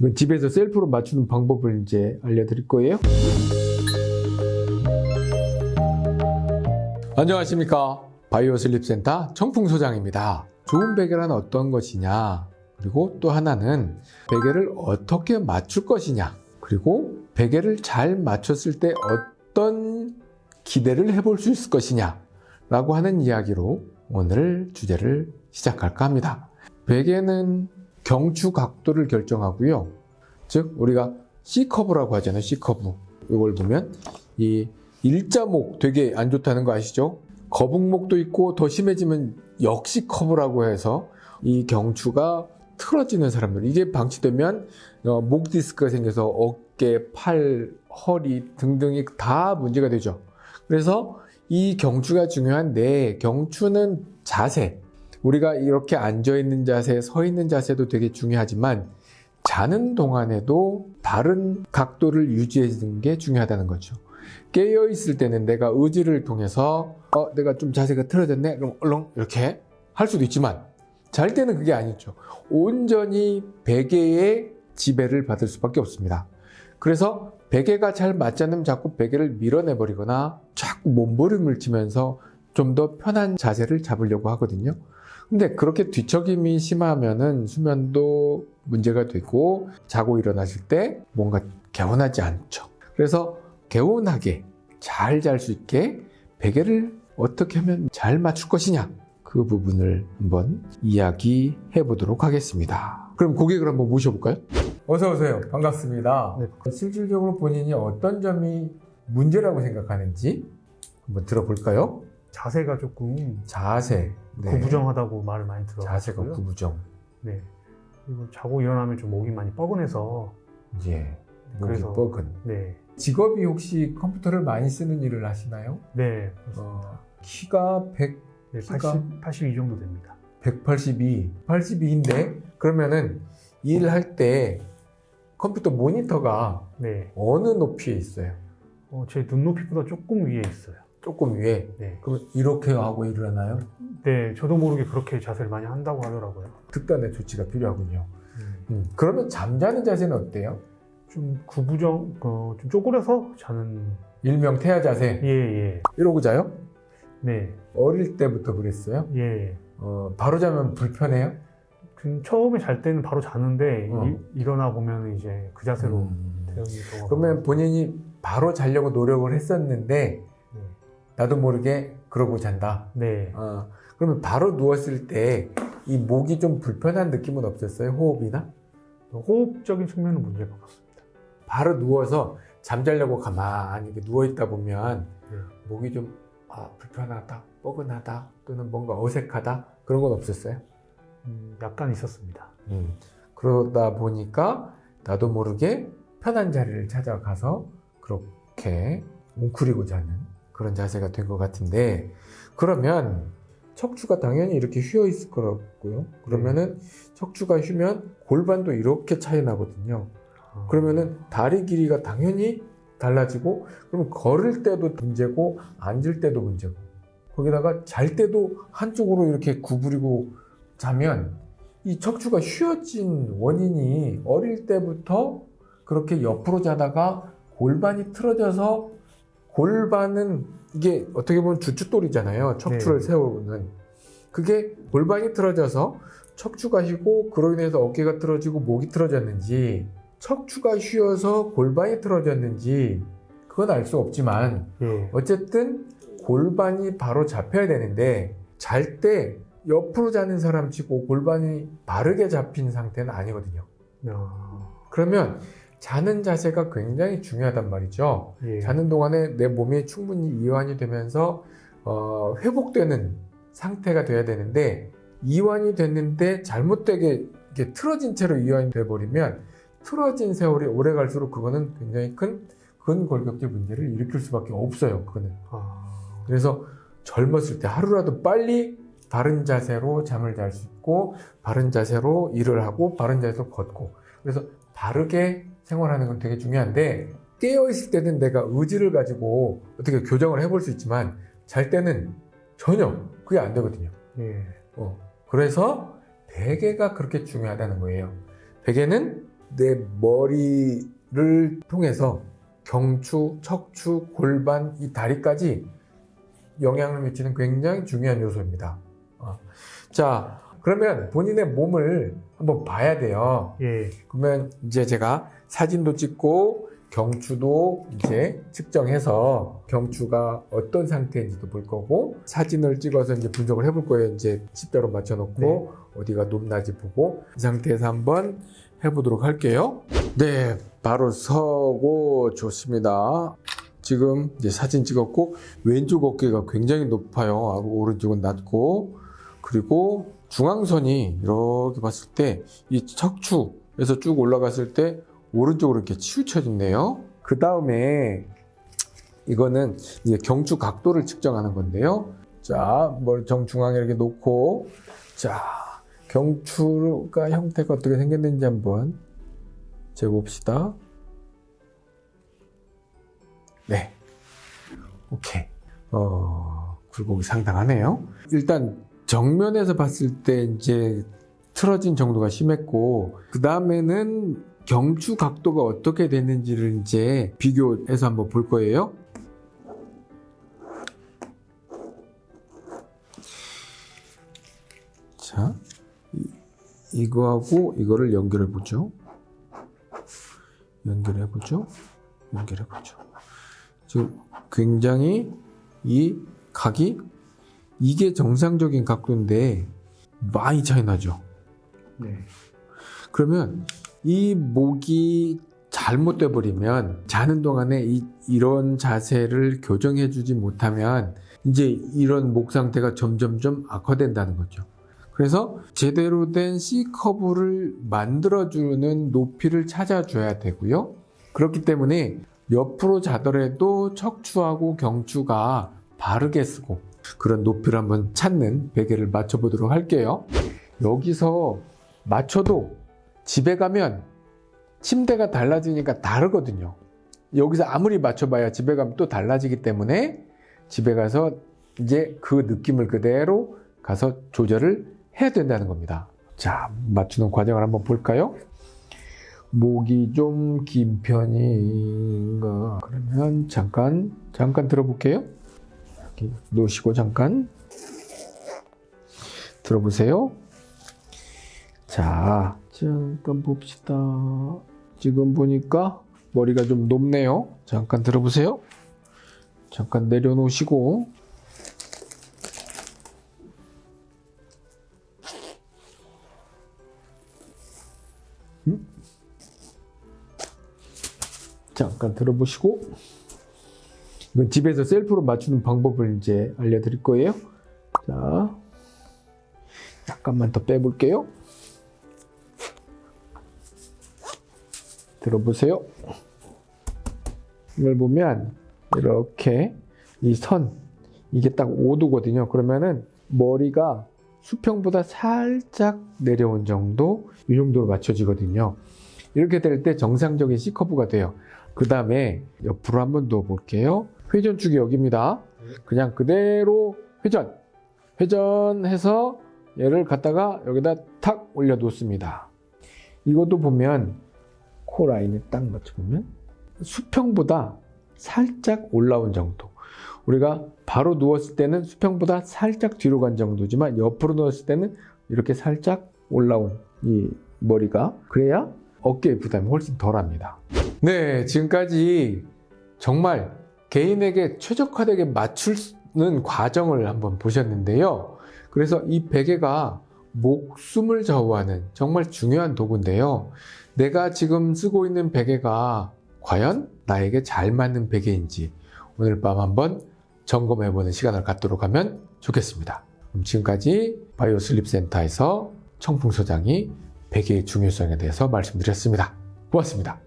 이건 집에서 self로 맞추는 방법을 이제 알려드릴 거예요. 안녕하십니까. Bio Sleep Center 청풍 소장입니다. 좋은 베개란 어떤 것이냐, 그리고 또 하나는 베개를 어떻게 맞출 것이냐, 그리고 베개를 잘 맞췄을 때 어떤 기대를 해볼 수 있을 것이냐, 라고 하는 이야기로 오늘 주제를 시작할까 합니다. 베개는 경추 각도를 결정하고요. 즉 우리가 C커브라고 하잖아요. C커브. 이걸 보면 이 일자목 되게 안 좋다는 거 아시죠? 거북목도 있고 더 심해지면 역시 커브라고 해서 이 경추가 틀어지는 사람들 이게 방치되면 어, 목 디스크가 생겨서 어깨, 팔, 허리 등등이 다 문제가 되죠. 그래서 이 경추가 중요한데 경추는 자세 우리가 이렇게 앉아 있는 자세, 서 있는 자세도 되게 중요하지만 자는 동안에도 다른 각도를 유지해 주는 게 중요하다는 거죠. 깨어 있을 때는 내가 의지를 통해서 어 내가 좀 자세가 틀어졌네 그럼 얼렁 이렇게 할 수도 있지만 잘 때는 그게 아니죠. 온전히 베개의 지배를 받을 수밖에 없습니다. 그래서 베개가 잘 맞지 않으면 자꾸 베개를 밀어내 버리거나 자꾸 몸부림을 치면서 좀 더 편한 자세를 잡으려고 하거든요. 근데 그렇게 뒤척임이 심하면은 수면도 문제가 되고 자고 일어나실 때 뭔가 개운하지 않죠. 그래서 개운하게 잘 잘 수 있게 베개를 어떻게 하면 잘 맞출 것이냐 그 부분을 한번 이야기해 보도록 하겠습니다. 그럼 고객을 한번 모셔볼까요? 어서 오세요. 반갑습니다. 네. 실질적으로 본인이 어떤 점이 문제라고 생각하는지 한번 들어볼까요? 자세가 조금 자세. 네. 구부정하다고 말을 많이 들어요. 자세가 구부정. 네. 그리고 자고 일어나면 좀 목이 많이 뻐근해서 예. 목이 그래서- 뻐근. 네. 직업이 혹시 컴퓨터를 많이 쓰는 일을 하시나요? 네. 어, 키가 100, 네 키가? 80, 82 정도 됩니다. 182, 82인데 그러면은 일할 때 컴퓨터 모니터가 네. 어느 높이에 있어요? 어, 제 눈높이보다 조금 위에 있어요. 조금 위에. 네. 그럼 이렇게 하고 일어나요? 네. 저도 모르게 그렇게 자세를 많이 한다고 하더라고요. 특단의 조치가 필요하군요. 음. 음, 그러면 잠자는 자세는 어때요? 좀 구부정, 어, 좀 쪼그려서 자는. 일명 태아 자세. 예, 예. 이러고 자요? 네. 어릴 때부터 그랬어요? 예. 어, 바로 자면 불편해요? 좀 처음에 잘 때는 바로 자는데 어. 이- 일어나 보면 이제 그 자세로 음. 그러면 본인이 바로 자려고 노력을 했었는데 네. 나도 모르게 그러고 잔다. 네. 어, 그러면 바로 누웠을 때 이 목이 좀 불편한 느낌은 없었어요? 호흡이나? 호흡적인 측면은 문제가 없었습니다. 바로 누워서 잠자려고 가만히 누워있다 보면 네. 목이 좀 아, 불편하다, 뻐근하다, 또는 뭔가 어색하다 그런 건 없었어요? 음, 약간 있었습니다. 음, 그러다 보니까 나도 모르게 편한 자리를 찾아가서 그렇게 웅크리고 자는 그런 자세가 된 것 같은데 그러면 척추가 당연히 이렇게 휘어 있을 거라고요. 그러면은 척추가 휘면 골반도 이렇게 차이 나거든요. 어, 그러면은 다리 길이가 당연히 달라지고 그럼 걸을 때도 문제고 앉을 때도 문제고 거기다가 잘 때도 한쪽으로 이렇게 구부리고 자면 이 척추가 휘어진 원인이 어릴 때부터 그렇게 옆으로 자다가 골반이 틀어져서 골반은 이게 어떻게 보면 주춧돌이잖아요. 척추를 네. 세우는 그게 골반이 틀어져서 척추가 휘고 그로 인해서 어깨가 틀어지고 목이 틀어졌는지 척추가 휘어서 골반이 틀어졌는지 그건 알 수 없지만 예. 어쨌든 골반이 바로 잡혀야 되는데 잘 때 옆으로 자는 사람 치고 골반이 바르게 잡힌 상태는 아니거든요. 어, 그러면 자는 자세가 굉장히 중요하단 말이죠. 예. 자는 동안에 내 몸이 충분히 이완이 되면서 어, 회복되는 상태가 돼야 되는데 이완이 됐는데 잘못되게 이렇게 틀어진 채로 이완이 돼 버리면 틀어진 세월이 오래 갈수록 그거는 굉장히 큰 근골격계 문제를 일으킬 수밖에 없어요. 그거는. 아, 그래서 젊었을 때 하루라도 빨리 바른 자세로 잠을 잘 수 있고 바른 자세로 일을 하고 바른 자세로 걷고 그래서 바르게 생활하는 건 되게 중요한데 깨어 있을 때는 내가 의지를 가지고 어떻게 교정을 해볼 수 있지만 잘 때는 전혀 그게 안 되거든요. 예. 어, 그래서 베개가 그렇게 중요하다는 거예요. 베개는 내 머리를 통해서 경추, 척추, 골반, 이 다리까지 영향을 미치는 굉장히 중요한 요소입니다. 어. 자, 그러면 본인의 몸을 한번 봐야 돼요. 예. 그러면 이제 제가 사진도 찍고 경추도 이제 측정해서 경추가 어떤 상태인지도 볼 거고 사진을 찍어서 이제 분석을 해볼 거예요. 이제 십자로 맞춰놓고 네. 어디가 높낮이 보고 이 상태에서 한번 해보도록 할게요. 네, 바로 서고 좋습니다. 지금 이제 사진 찍었고 왼쪽 어깨가 굉장히 높아요. 오른쪽은 낮고 그리고 중앙선이 이렇게 봤을 때 이 척추에서 쭉 올라갔을 때 오른쪽으로 이렇게 치우쳐졌네요. 그 다음에 이거는 이제 경추 각도를 측정하는 건데요. 자, 뭘 정중앙에 이렇게 놓고 자, 경추가 형태가 어떻게 생겼는지 한번 재봅시다. 네. 오케이. 어, 굴곡이 상당하네요. 일단 정면에서 봤을 때 이제 틀어진 정도가 심했고 그 다음에는 경추 각도가 어떻게 됐는지를 이제 비교해서 한번 볼 거예요. 자, 이, 이거하고 이거를 연결해 보죠. 연결해 보죠. 연결해 보죠. 지금 굉장히 이 각이 이게 정상적인 각도인데 많이 차이 나죠. 네. 그러면 이 목이 잘못돼 버리면 자는 동안에 이, 이런 자세를 교정해 주지 못하면 이제 이런 목 상태가 점점점 악화된다는 거죠. 그래서 제대로 된 C 커브를 만들어주는 높이를 찾아줘야 되고요. 그렇기 때문에 옆으로 자더라도 척추하고 경추가 바르게 쓰고 그런 높이를 한번 찾는 베개를 맞춰보도록 할게요. 여기서 맞춰도 집에 가면 침대가 달라지니까 다르거든요. 여기서 아무리 맞춰봐야 집에 가면 또 달라지기 때문에 집에 가서 이제 그 느낌을 그대로 가서 조절을 해야 된다는 겁니다. 자, 맞추는 과정을 한번 볼까요? 목이 좀 긴 편인가? 그러면 잠깐, 잠깐 들어볼게요. 이렇게 놓으시고 잠깐 들어보세요. 자, 잠깐 봅시다. 지금 보니까 머리가 좀 높네요. 잠깐 들어보세요. 잠깐 내려놓으시고. 음? 잠깐 들어보시고. 이건 집에서 셀프로 맞추는 방법을 이제 알려드릴 거예요. 자, 약간만 더 빼볼게요. 들어보세요. 이걸 보면 이렇게 이 선 이게 딱 5도거든요. 그러면은 머리가 수평보다 살짝 내려온 정도 이 정도로 맞춰지거든요. 이렇게 될 때 정상적인 C 커브가 돼요. 그 다음에 옆으로 한번 누워 볼게요. 회전축이 여기입니다. 그냥 그대로 회전 회전해서 얘를 갖다가 여기다 탁 올려 놓습니다. 이것도 보면 코 라인에 딱 맞춰보면 수평보다 살짝 올라온 정도. 우리가 바로 누웠을 때는 수평보다 살짝 뒤로 간 정도지만 옆으로 누웠을 때는 이렇게 살짝 올라온 이 머리가 그래야 어깨의 부담이 훨씬 덜합니다. 네, 지금까지 정말 개인에게 최적화되게 맞추는 과정을 한번 보셨는데요. 그래서 이 베개가 목숨을 좌우하는 정말 중요한 도구인데요. 내가 지금 쓰고 있는 베개가 과연 나에게 잘 맞는 베개인지 오늘 밤 한번 점검해보는 시간을 갖도록 하면 좋겠습니다. 그럼 지금까지 Bio Sleep Center에서 청풍 소장이 베개의 중요성에 대해서 말씀드렸습니다. 고맙습니다.